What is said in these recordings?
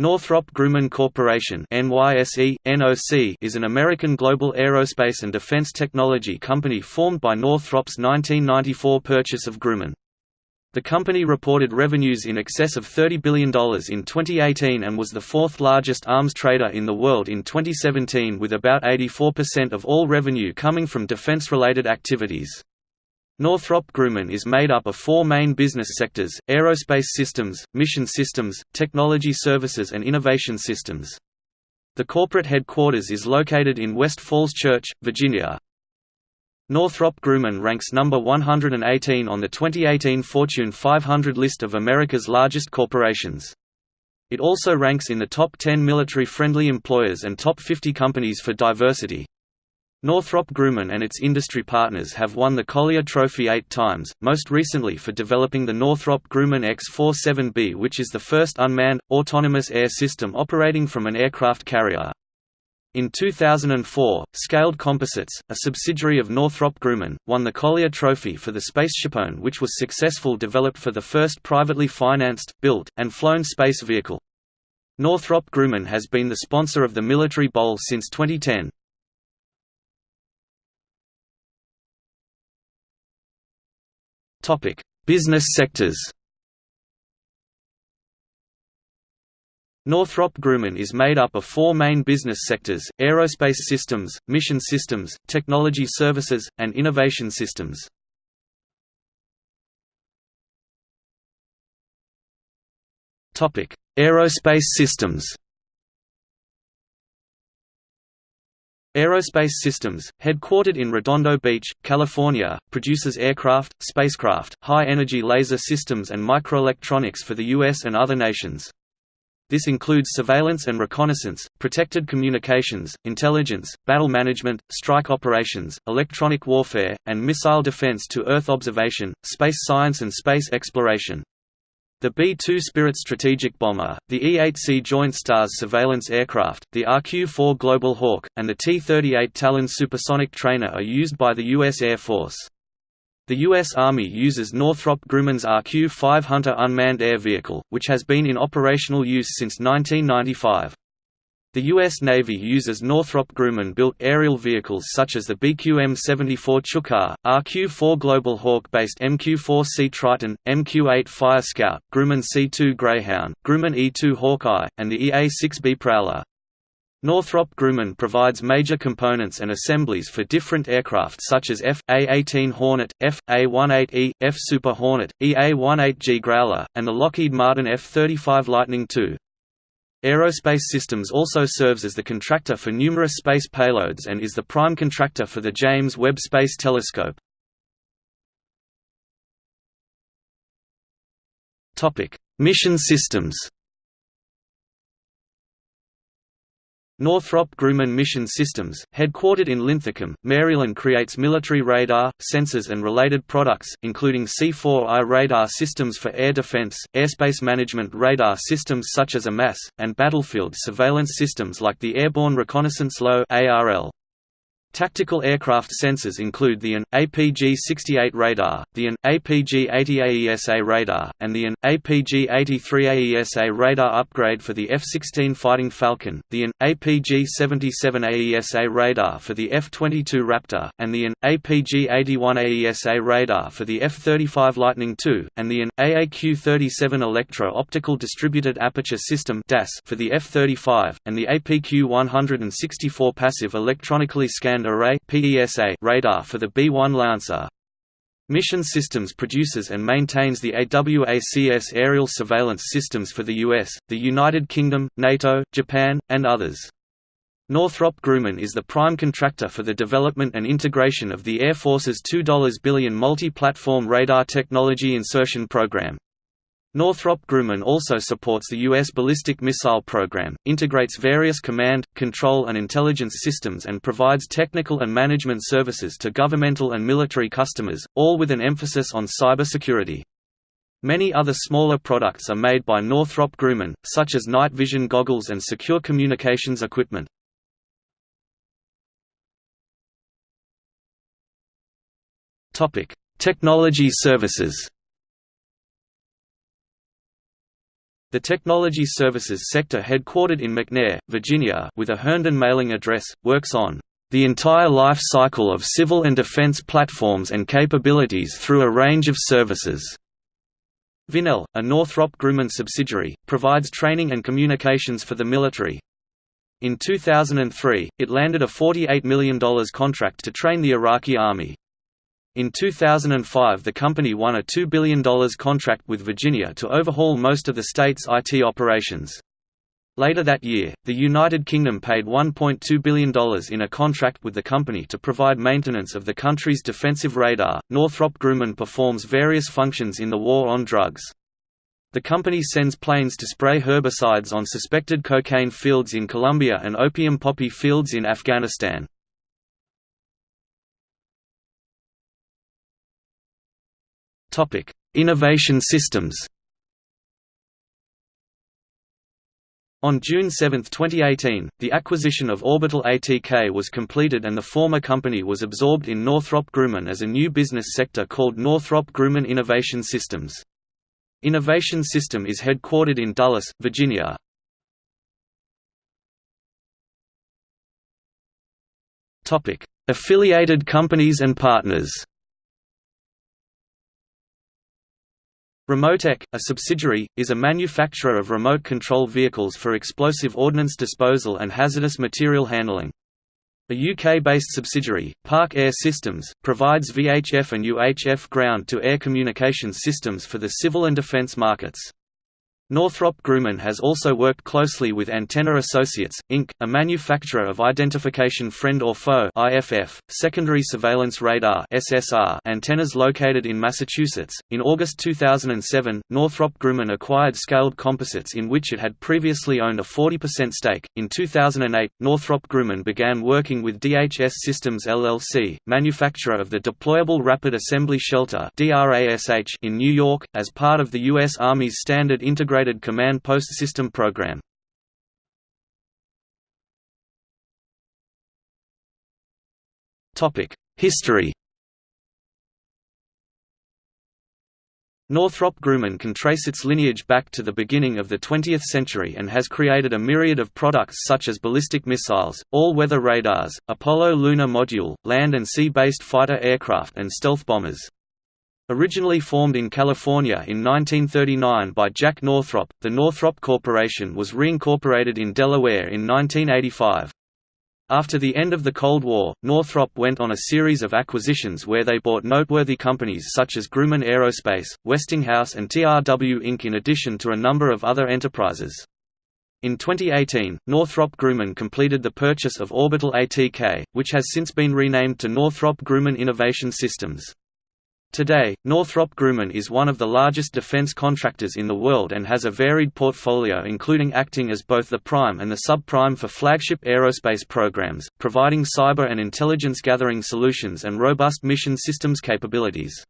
Northrop Grumman Corporation NYSE, NOC is an American global aerospace and defense technology company formed by Northrop's 1994 purchase of Grumman. The company reported revenues in excess of $30 billion in 2018 and was the fourth largest arms trader in the world in 2017 with about 84% of all revenue coming from defense-related activities. Northrop Grumman is made up of four main business sectors, aerospace systems, mission systems, technology services and innovation systems. The corporate headquarters is located in West Falls Church, Virginia. Northrop Grumman ranks number 118 on the 2018 Fortune 500 list of America's largest corporations. It also ranks in the top 10 military-friendly employers and top 50 companies for diversity. Northrop Grumman and its industry partners have won the Collier Trophy eight times, most recently for developing the Northrop Grumman X-47B which is the first unmanned, autonomous air system operating from an aircraft carrier. In 2004, Scaled Composites, a subsidiary of Northrop Grumman, won the Collier Trophy for the SpaceShipOne which was successful developed for the first privately financed, built, and flown space vehicle. Northrop Grumman has been the sponsor of the Military Bowl since 2010. Topic: Business sectors. Northrop Grumman is made up of four main business sectors, aerospace systems, mission systems, technology services, and innovation systems. Aerospace systems Aerospace Systems, headquartered in Redondo Beach, California, produces aircraft, spacecraft, high-energy laser systems and microelectronics for the U.S. and other nations. This includes surveillance and reconnaissance, protected communications, intelligence, battle management, strike operations, electronic warfare, and missile defense to Earth observation, space science and space exploration. The B-2 Spirit strategic bomber, the E-8C Joint Stars surveillance aircraft, the RQ-4 Global Hawk, and the T-38 Talon supersonic trainer are used by the U.S. Air Force. The U.S. Army uses Northrop Grumman's RQ-5 Hunter unmanned air vehicle, which has been in operational use since 1995. The U.S. Navy uses Northrop Grumman-built aerial vehicles such as the BQM-74 Chukar, RQ-4 Global Hawk-based MQ-4C Triton, MQ-8 Fire Scout, Grumman C-2 Greyhound, Grumman E-2 Hawkeye, and the EA-6B Prowler. Northrop Grumman provides major components and assemblies for different aircraft such as F.A-18 Hornet, F.A-18E, F Super Hornet, EA-18G Growler, and the Lockheed Martin F-35 Lightning II. Aerospace Systems also serves as the contractor for numerous space payloads and is the prime contractor for the James Webb Space Telescope. Mission systems Northrop Grumman Mission Systems, headquartered in Linthicum, Maryland creates military radar, sensors and related products, including C4I radar systems for air defense, airspace management radar systems such as AMAS, and battlefield surveillance systems like the Airborne Reconnaissance LOW ARL. Tactical aircraft sensors include the AN, APG-68 radar, the AN, APG-80 AESA radar, and the AN, APG-83 AESA radar upgrade for the F-16 Fighting Falcon, the AN, APG-77 AESA radar for the F-22 Raptor, and the AN, APG-81 AESA radar for the F-35 Lightning II, and the AN, AAQ-37 Electro-Optical Distributed Aperture System for the F-35, and the APQ-164 Passive Electronically Scanned Array radar for the B-1 Lancer. Mission Systems produces and maintains the AWACS aerial surveillance systems for the US, the United Kingdom, NATO, Japan, and others. Northrop Grumman is the prime contractor for the development and integration of the Air Force's $2 billion multi-platform radar technology insertion program. Northrop Grumman also supports the U.S. ballistic missile program, integrates various command, control and intelligence systems and provides technical and management services to governmental and military customers, all with an emphasis on cybersecurity. Many other smaller products are made by Northrop Grumman, such as night vision goggles and secure communications equipment. Technology services The technology services sector headquartered in McNair, Virginia with a Herndon mailing address, works on the entire life cycle of civil and defense platforms and capabilities through a range of services. Vinnell, a Northrop Grumman subsidiary, provides training and communications for the military. In 2003, it landed a $48 million contract to train the Iraqi Army. In 2005 the company won a $2 billion contract with Virginia to overhaul most of the state's IT operations. Later that year, the United Kingdom paid $1.2 billion in a contract with the company to provide maintenance of the country's defensive radar. Northrop Grumman performs various functions in the war on drugs. The company sends planes to spray herbicides on suspected cocaine fields in Colombia and opium poppy fields in Afghanistan. Innovation systems On June 7, 2018, the acquisition of Orbital ATK was completed and the former company was absorbed in Northrop Grumman as a new business sector called Northrop Grumman Innovation Systems. Innovation System is headquartered in Dulles, Virginia. Affiliated companies and partners Remotec, a subsidiary, is a manufacturer of remote control vehicles for explosive ordnance disposal and hazardous material handling. A UK-based subsidiary, Park Air Systems, provides VHF and UHF ground-to-air communications systems for the civil and defence markets. Northrop Grumman has also worked closely with Antenna Associates, Inc., a manufacturer of identification friend or foe (IFF) secondary surveillance radar (SSR) antennas located in Massachusetts. In August 2007, Northrop Grumman acquired Scaled Composites in which it had previously owned a 40% stake. In 2008, Northrop Grumman began working with DHS Systems LLC, manufacturer of the Deployable Rapid Assembly Shelter in New York, as part of the U.S. Army's Standard Integrated Integrated Command Post System program. History Northrop Grumman can trace its lineage back to the beginning of the 20th century and has created a myriad of products such as ballistic missiles, all-weather radars, Apollo lunar module, land and sea-based fighter aircraft and stealth bombers. Originally formed in California in 1939 by Jack Northrop, the Northrop Corporation was reincorporated in Delaware in 1985. After the end of the Cold War, Northrop went on a series of acquisitions where they bought noteworthy companies such as Grumman Aerospace, Westinghouse and TRW Inc. in addition to a number of other enterprises. In 2018, Northrop Grumman completed the purchase of Orbital ATK, which has since been renamed to Northrop Grumman Innovation Systems. Today, Northrop Grumman is one of the largest defense contractors in the world and has a varied portfolio including acting as both the prime and the subprime for flagship aerospace programs, providing cyber and intelligence gathering solutions and robust mission systems capabilities.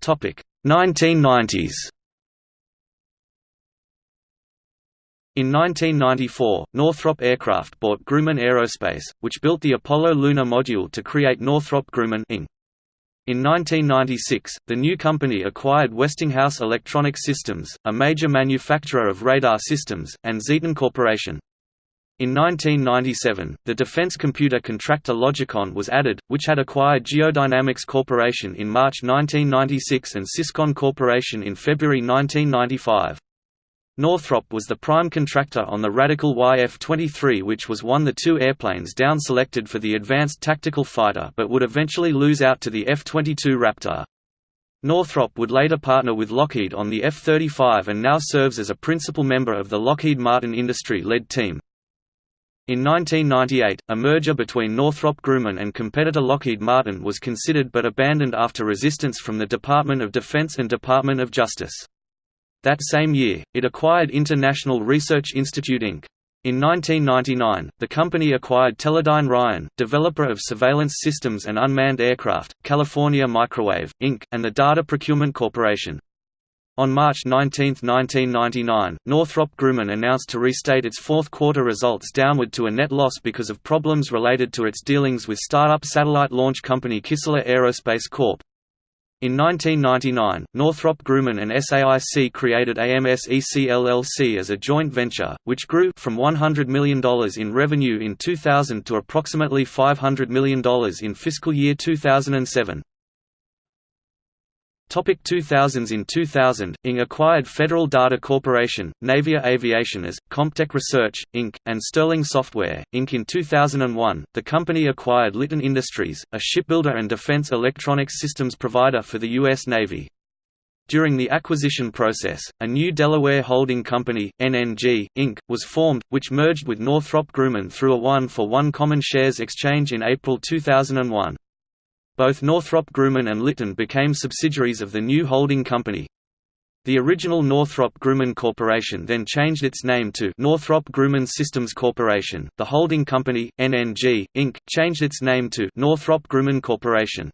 Topic: 1990s. In 1994, Northrop Aircraft bought Grumman Aerospace, which built the Apollo lunar module to create Northrop Grumman Inc. In 1996, the new company acquired Westinghouse Electronic Systems, a major manufacturer of radar systems, and Xetron Corporation. In 1997, the defense computer contractor Logicon was added, which had acquired Geodynamics Corporation in March 1996 and Syscon Corporation in February 1995. Northrop was the prime contractor on the Radical YF-23 which was one the two airplanes down-selected for the Advanced Tactical Fighter but would eventually lose out to the F-22 Raptor. Northrop would later partner with Lockheed on the F-35 and now serves as a principal member of the Lockheed Martin industry-led team. In 1998, a merger between Northrop Grumman and competitor Lockheed Martin was considered but abandoned after resistance from the Department of Defense and Department of Justice. That same year, it acquired International Research Institute Inc. In 1999, the company acquired Teledyne Ryan, developer of surveillance systems and unmanned aircraft, California Microwave, Inc., and the Data Procurement Corporation. On March 19, 1999, Northrop Grumman announced to restate its fourth quarter results downward to a net loss because of problems related to its dealings with startup satellite launch company Kistler Aerospace Corp. In 1999, Northrop Grumman and SAIC created AMS-EC LLC as a joint venture, which grew from $100 million in revenue in 2000 to approximately $500 million in fiscal year 2007. Topic 2000s In 2000, ING acquired Federal Data Corporation, Navia Aviation as, Comptech Research, Inc., and Sterling Software, Inc. In 2001, the company acquired Litton Industries, a shipbuilder and defense electronics systems provider for the U.S. Navy. During the acquisition process, a new Delaware holding company, NNG, Inc., was formed, which merged with Northrop Grumman through a one-for-one -one common shares exchange in April 2001. Both Northrop Grumman and Litton became subsidiaries of the new holding company. The original Northrop Grumman Corporation then changed its name to Northrop Grumman Systems Corporation. The holding company, NNG, Inc., changed its name to Northrop Grumman Corporation.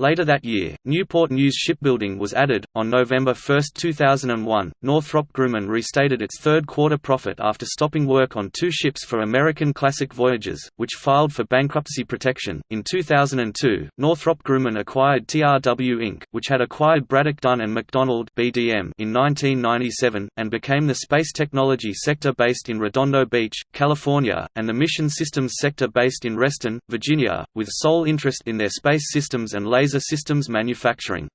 Later that year, Newport News Shipbuilding was added. On November 1, 2001, Northrop Grumman restated its third quarter profit after stopping work on two ships for American Classic Voyages, which filed for bankruptcy protection. In 2002, Northrop Grumman acquired TRW Inc., which had acquired Braddock Dunn and McDonald (BDM) in 1997 and became the space technology sector based in Redondo Beach, California, and the mission systems sector based in Reston, Virginia, with sole interest in their space systems and laser laser systems manufacturing.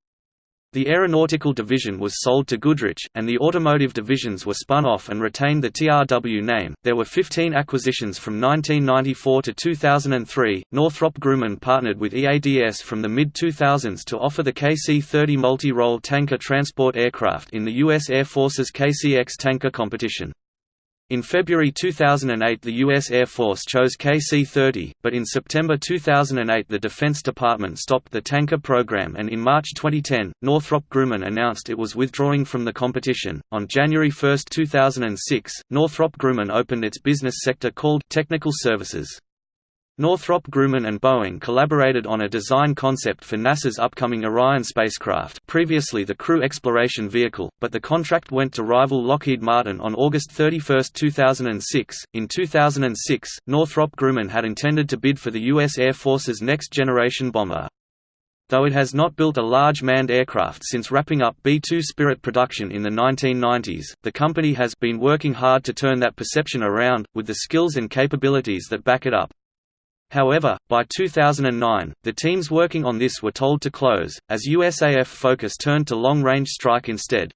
The aeronautical division was sold to Goodrich, and the automotive divisions were spun off and retained the TRW name. There were 15 acquisitions from 1994 to 2003. Northrop Grumman partnered with EADS from the mid 2000s to offer the KC 30 multi role tanker transport aircraft in the U.S. Air Force's KCX tanker competition. In February 2008 the U.S. Air Force chose KC-30, but in September 2008 the Defense Department stopped the tanker program and in March 2010, Northrop Grumman announced it was withdrawing from the competition. On January 1, 2006, Northrop Grumman opened its business sector called Technical Services. Northrop Grumman and Boeing collaborated on a design concept for NASA's upcoming Orion spacecraft previously the Crew Exploration Vehicle, but the contract went to rival Lockheed Martin on August 31, 2006. In 2006, Northrop Grumman had intended to bid for the U.S. Air Force's next-generation bomber. Though it has not built a large manned aircraft since wrapping up B-2 Spirit production in the 1990s, the company has been working hard to turn that perception around, with the skills and capabilities that back it up. However, by 2009, the teams working on this were told to close, as USAF focus turned to long-range strike instead.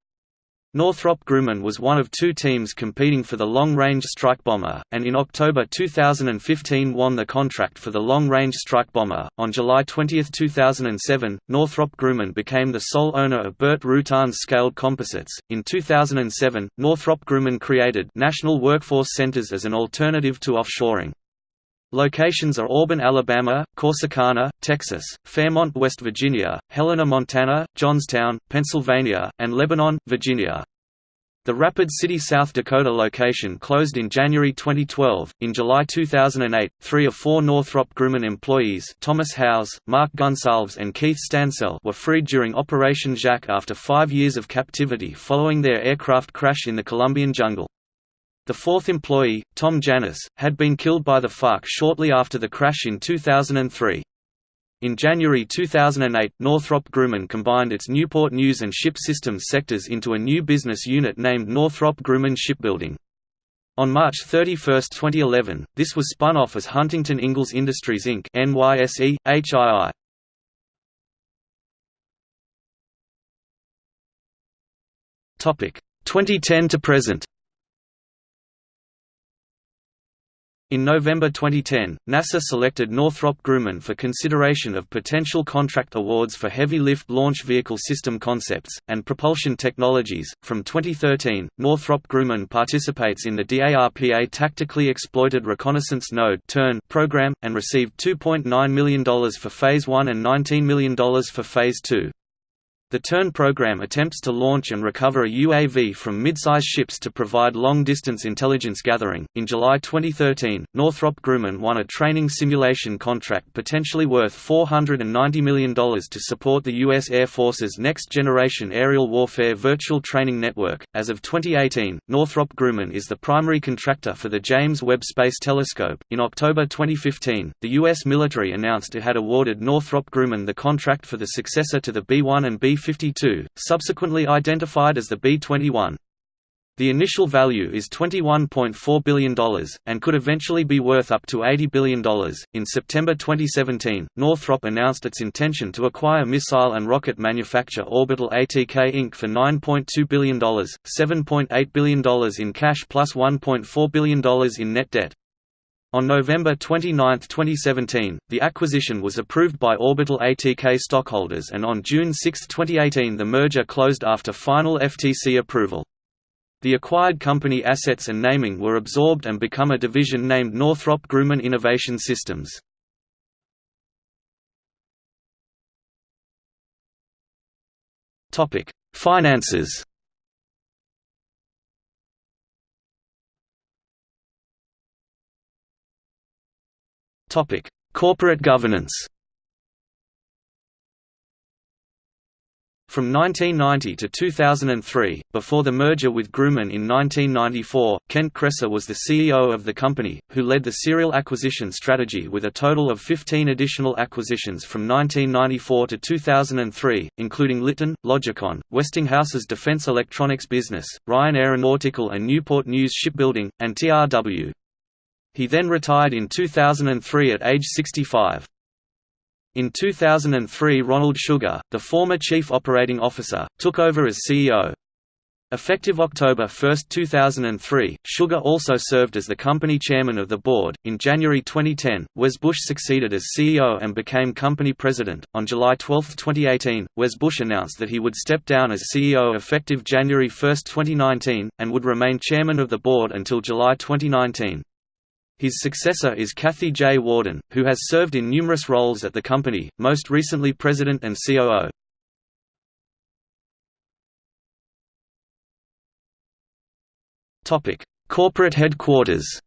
Northrop Grumman was one of two teams competing for the long-range strike bomber, and in October 2015 won the contract for the long-range strike bomber. On July 20, 2007, Northrop Grumman became the sole owner of Burt Rutan's Scaled Composites. In 2007, Northrop Grumman created National Workforce Centers as an alternative to offshoring. Locations are Auburn, Alabama, Corsicana, Texas, Fairmont, West Virginia, Helena, Montana, Johnstown, Pennsylvania, and Lebanon, Virginia. The Rapid City, South Dakota location closed in January 2012. In July 2008, three of four Northrop Grumman employees Thomas Howes, Marc Gonsalves and Keith Stansell were freed during Operation Jaque after five years of captivity following their aircraft crash in the Colombian jungle. The fourth employee, Tom Janis, had been killed by the FARC shortly after the crash in 2003. In January 2008, Northrop Grumman combined its Newport News and Ship Systems sectors into a new business unit named Northrop Grumman Shipbuilding. On March 31, 2011, this was spun off as Huntington Ingalls Industries Inc. NYSE, HII. Topic 2010 to present. In November 2010, NASA selected Northrop Grumman for consideration of potential contract awards for heavy lift launch vehicle system concepts, and propulsion technologies. From 2013, Northrop Grumman participates in the DARPA Tactically Exploited Reconnaissance Node program, and received $2.9 million for Phase 1 and $19 million for Phase 2. The TERN program attempts to launch and recover a UAV from midsize ships to provide long-distance intelligence gathering. In July 2013, Northrop Grumman won a training simulation contract potentially worth $490 million to support the U.S. Air Force's next-generation aerial warfare virtual training network. As of 2018, Northrop Grumman is the primary contractor for the James Webb Space Telescope. In October 2015, the U.S. military announced it had awarded Northrop Grumman the contract for the successor to the B-1 and B B-52, subsequently identified as the B-21. The initial value is $21.4 billion, and could eventually be worth up to $80 billion. In September 2017, Northrop announced its intention to acquire missile and rocket manufacturer Orbital ATK Inc. for $9.2 billion, $7.8 billion in cash plus $1.4 billion in net debt. On November 29, 2017, the acquisition was approved by Orbital ATK stockholders and on June 6, 2018 the merger closed after final FTC approval. The acquired company assets and naming were absorbed and become a division named Northrop Grumman Innovation Systems. Finances Topic: Corporate governance. From 1990 to 2003, before the merger with Grumman in 1994, Kent Kresa was the CEO of the company, who led the serial acquisition strategy with a total of 15 additional acquisitions from 1994 to 2003, including Litton, Logicon, Westinghouse's defense electronics business, Ryan Aeronautical and Newport News Shipbuilding, and TRW. He then retired in 2003 at age 65. In 2003 Ronald Sugar, the former Chief Operating Officer, took over as CEO. Effective October 1, 2003, Sugar also served as the company chairman of the board. In January 2010, Wes Bush succeeded as CEO and became company president. On July 12, 2018, Wes Bush announced that he would step down as CEO effective January 1, 2019, and would remain chairman of the board until July 2019. His successor is Kathy J. Warden, who has served in numerous roles at the company, most recently president and COO. Corporate headquarters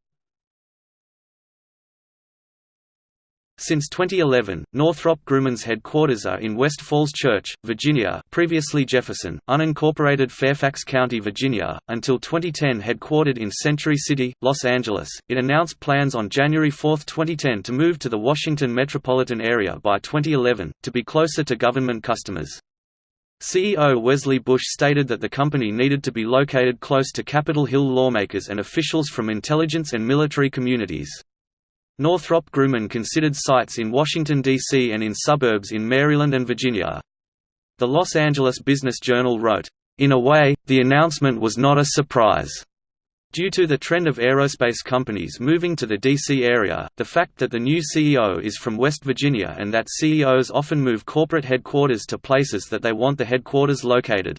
Since 2011, Northrop Grumman's headquarters are in West Falls Church, Virginia previously Jefferson, unincorporated Fairfax County, Virginia, until 2010 headquartered in Century City, Los Angeles. It announced plans on January 4, 2010 to move to the Washington metropolitan area by 2011, to be closer to government customers. CEO Wesley Bush stated that the company needed to be located close to Capitol Hill lawmakers and officials from intelligence and military communities. Northrop Grumman considered sites in Washington, D.C. and in suburbs in Maryland and Virginia. The Los Angeles Business Journal wrote, "...in a way, the announcement was not a surprise." Due to the trend of aerospace companies moving to the D.C. area, the fact that the new CEO is from West Virginia and that CEOs often move corporate headquarters to places that they want the headquarters located.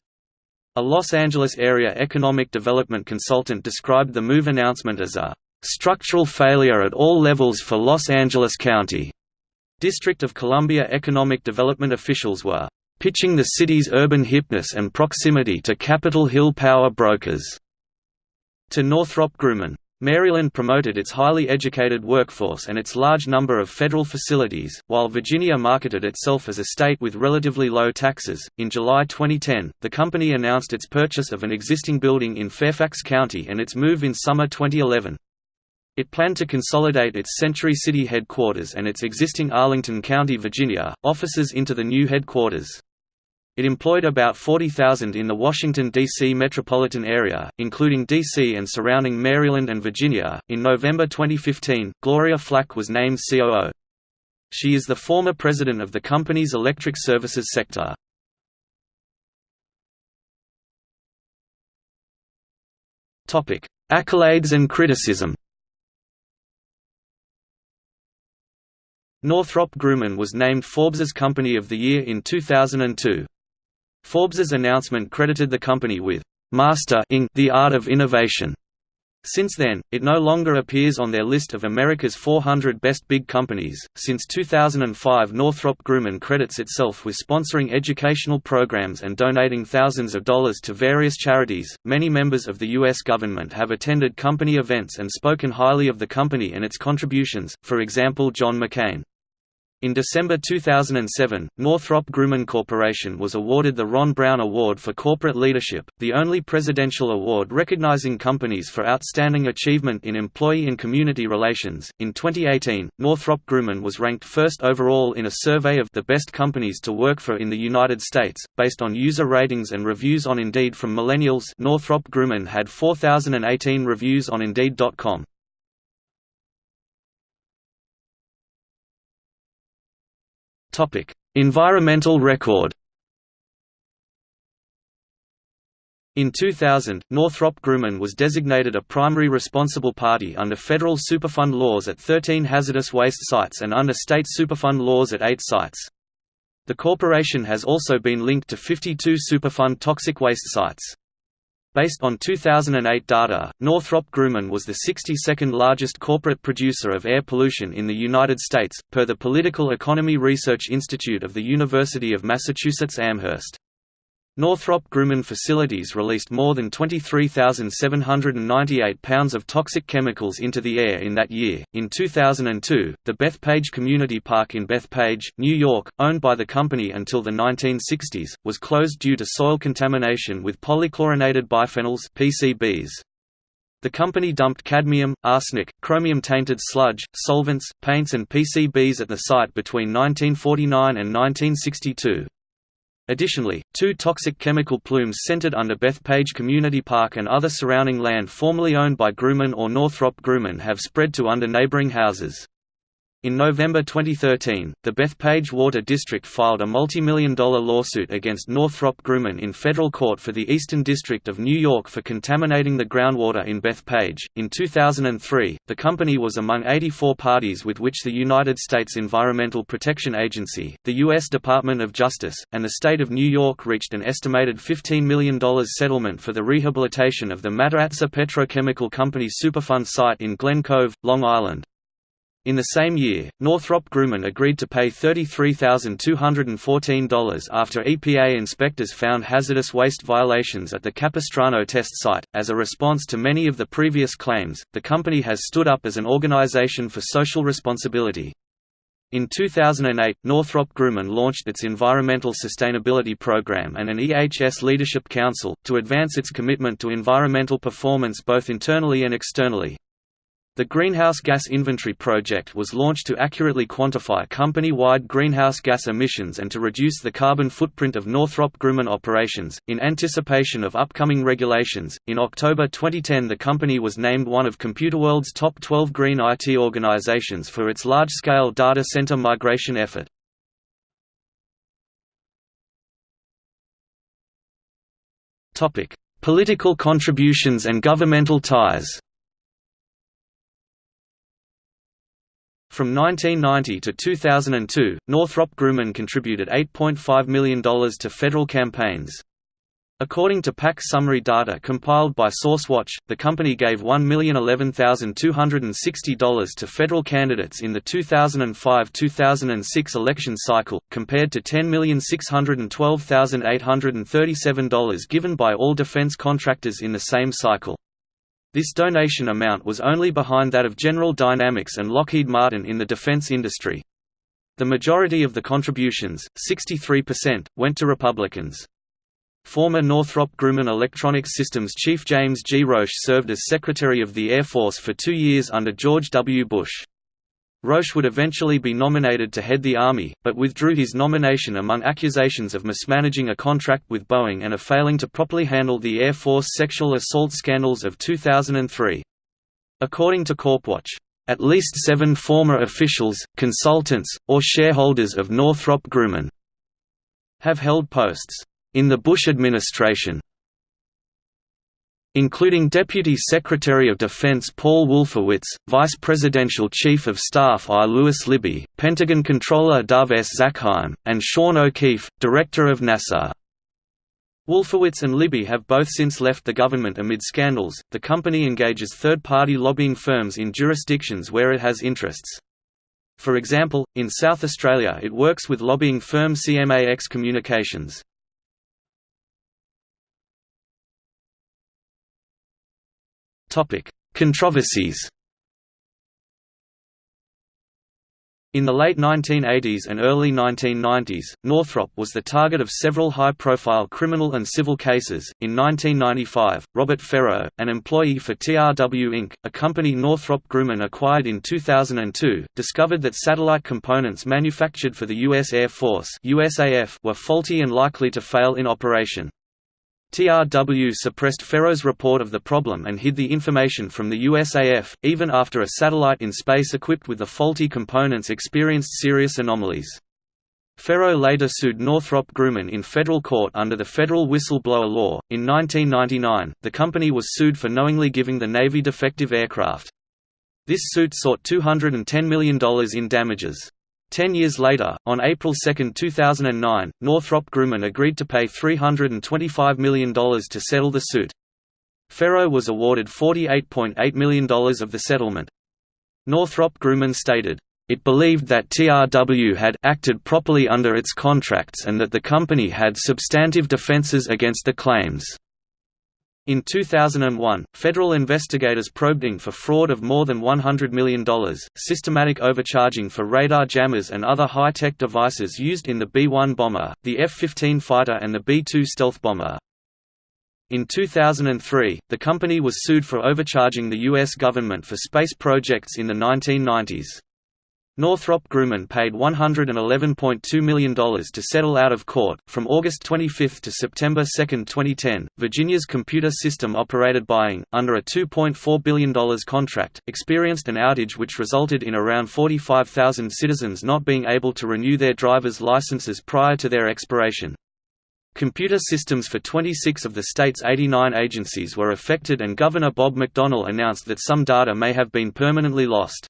A Los Angeles area economic development consultant described the move announcement as a structural failure at all levels for Los Angeles County. District of Columbia economic development officials were pitching the city's urban hipness and proximity to Capitol Hill power brokers to Northrop Grumman. Maryland promoted its highly educated workforce and its large number of federal facilities, while Virginia marketed itself as a state with relatively low taxes. In July 2010, the company announced its purchase of an existing building in Fairfax County and its move in summer 2011. It planned to consolidate its Century City headquarters and its existing Arlington County, Virginia, offices into the new headquarters. It employed about 40,000 in the Washington, D.C. metropolitan area, including D.C. and surrounding Maryland and Virginia. In November 2015, Gloria Flach was named COO. She is the former president of the company's electric services sector. Accolades and criticism Northrop Grumman was named Forbes's Company of the Year in 2002. Forbes's announcement credited the company with «mastering the art of innovation» Since then, it no longer appears on their list of America's 400 best big companies. Since 2005, Northrop Grumman credits itself with sponsoring educational programs and donating thousands of dollars to various charities. Many members of the U.S. government have attended company events and spoken highly of the company and its contributions, for example, John McCain. In December 2007, Northrop Grumman Corporation was awarded the Ron Brown Award for Corporate Leadership, the only presidential award recognizing companies for outstanding achievement in employee and community relations. In 2018, Northrop Grumman was ranked first overall in a survey of the best companies to work for in the United States, based on user ratings and reviews on Indeed from millennials. Northrop Grumman had 4,018 reviews on Indeed.com. Topic: Environmental record. In 2000, Northrop Grumman was designated a primary responsible party under federal Superfund laws at 13 hazardous waste sites and under state Superfund laws at 8 sites. The corporation has also been linked to 52 Superfund toxic waste sites. Based on 2008 data, Northrop Grumman was the 62nd largest corporate producer of air pollution in the United States, per the Political Economy Research Institute of the University of Massachusetts Amherst. Northrop Grumman facilities released more than 23,798 pounds of toxic chemicals into the air in that year. In 2002, the Bethpage Community Park in Bethpage, New York, owned by the company until the 1960s, was closed due to soil contamination with polychlorinated biphenyls (PCBs). The company dumped cadmium, arsenic, chromium-tainted sludge, solvents, paints and PCBs at the site between 1949 and 1962. Additionally, two toxic chemical plumes centered under Bethpage Community Park and other surrounding land formerly owned by Grumman or Northrop Grumman have spread to under neighboring houses. In November 2013, the Bethpage Water District filed a multi-million dollar lawsuit against Northrop Grumman in federal court for the Eastern District of New York for contaminating the groundwater in Bethpage. In 2003, the company was among 84 parties with which the United States Environmental Protection Agency, the U.S. Department of Justice, and the state of New York reached an estimated $15 million settlement for the rehabilitation of the Mataratsa Petrochemical Company Superfund site in Glen Cove, Long Island. In the same year, Northrop Grumman agreed to pay $33,214 after EPA inspectors found hazardous waste violations at the Capistrano test site. As a response to many of the previous claims, the company has stood up as an organization for social responsibility. In 2008, Northrop Grumman launched its Environmental Sustainability Program and an EHS Leadership Council, to advance its commitment to environmental performance both internally and externally. The Greenhouse Gas Inventory project was launched to accurately quantify company-wide greenhouse gas emissions and to reduce the carbon footprint of Northrop Grumman operations. In anticipation of upcoming regulations, in October 2010 the company was named one of Computerworld's top 12 green IT organizations for its large-scale data center migration effort. Topic: Political contributions and governmental ties. From 1990 to 2002, Northrop Grumman contributed $8.5 million to federal campaigns. According to PAC summary data compiled by SourceWatch, the company gave $1,011,260 to federal candidates in the 2005–2006 election cycle, compared to $10,612,837 given by all defense contractors in the same cycle. This donation amount was only behind that of General Dynamics and Lockheed Martin in the defense industry. The majority of the contributions, 63%, went to Republicans. Former Northrop Grumman Electronics Systems chief James G. Roche served as Secretary of the Air Force for two years under George W. Bush. Roche would eventually be nominated to head the Army, but withdrew his nomination among accusations of mismanaging a contract with Boeing and of failing to properly handle the Air Force sexual assault scandals of 2003. According to Corpwatch, at least seven former officials, consultants, or shareholders of Northrop Grumman have held posts in the Bush administration including Deputy Secretary of Defense Paul Wolfowitz, Vice Presidential Chief of Staff I. Lewis Libby, Pentagon Controller Dov S. Zakheim, and Sean O'Keefe, Director of NASA. Wolfowitz and Libby have both since left the government amid scandals. The company engages third party lobbying firms in jurisdictions where it has interests. For example, in South Australia it works with lobbying firm CMAX Communications. Controversies In the late 1980s and early 1990s, Northrop was the target of several high-profile criminal and civil cases. In 1995, Robert Ferro, an employee for TRW Inc., a company Northrop Grumman acquired in 2002, discovered that satellite components manufactured for the U.S. Air Force (USAF) were faulty and likely to fail in operation. TRW suppressed Ferro's report of the problem and hid the information from the USAF, even after a satellite in space equipped with the faulty components experienced serious anomalies. Ferro later sued Northrop Grumman in federal court under the Federal Whistleblower Law. In 1999, the company was sued for knowingly giving the Navy defective aircraft. This suit sought $210 million in damages. Ten years later, on April 2, 2009, Northrop Grumman agreed to pay $325 million to settle the suit. Ferro was awarded $48.8 million of the settlement. Northrop Grumman stated, it believed that TRW had acted properly under its contracts and that the company had substantive defenses against the claims. In 2001, federal investigators probed Inc. for fraud of more than $100 million, systematic overcharging for radar jammers and other high-tech devices used in the B-1 bomber, the F-15 fighter and the B-2 stealth bomber. In 2003, the company was sued for overcharging the U.S. government for space projects in the 1990s. Northrop Grumman paid $111.2 million to settle out of court. From August 25 to September 2, 2010, Virginia's computer system operated Boeing, under a $2.4 billion contract, experienced an outage which resulted in around 45,000 citizens not being able to renew their driver's licenses prior to their expiration. Computer systems for 26 of the state's 89 agencies were affected and Governor Bob McDonnell announced that some data may have been permanently lost.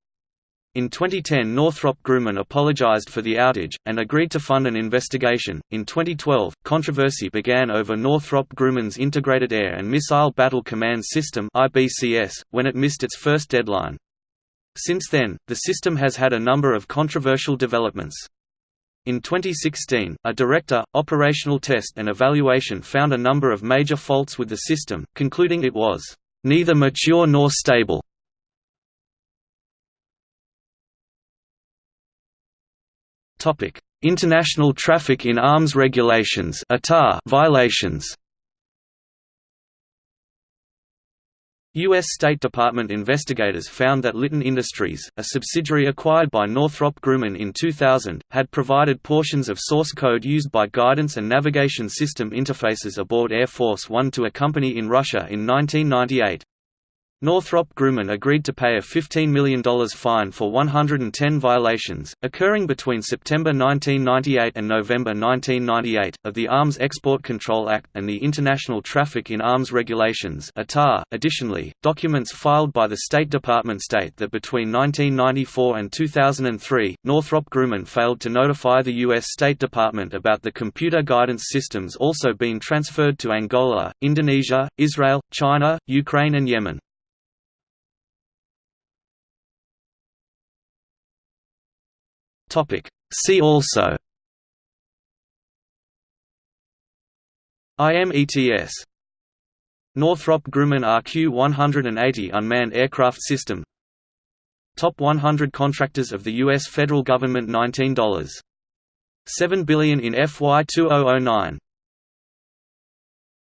In 2010, Northrop Grumman apologized for the outage, and agreed to fund an investigation. In 2012, controversy began over Northrop Grumman's Integrated Air and Missile Battle Command System when it missed its first deadline. Since then, the system has had a number of controversial developments. In 2016, a director, operational test and evaluation found a number of major faults with the system, concluding it was neither mature nor stable. Topic: International Traffic in Arms Regulations violations. U.S. State Department investigators found that Litton Industries, a subsidiary acquired by Northrop Grumman in 2000, had provided portions of source code used by guidance and navigation system interfaces aboard Air Force One to a company in Russia in 1998. Northrop Grumman agreed to pay a $15 million fine for 110 violations, occurring between September 1998 and November 1998, of the Arms Export Control Act, and the International Traffic in Arms Regulations .Additionally, documents filed by the State Department state that between 1994 and 2003, Northrop Grumman failed to notify the U.S. State Department about the computer guidance systems also being transferred to Angola, Indonesia, Israel, China, Ukraine and Yemen. Topic. See also IMETS Northrop Grumman RQ-180 unmanned aircraft system Top 100 contractors of the U.S. federal government $19.7 billion in FY 2009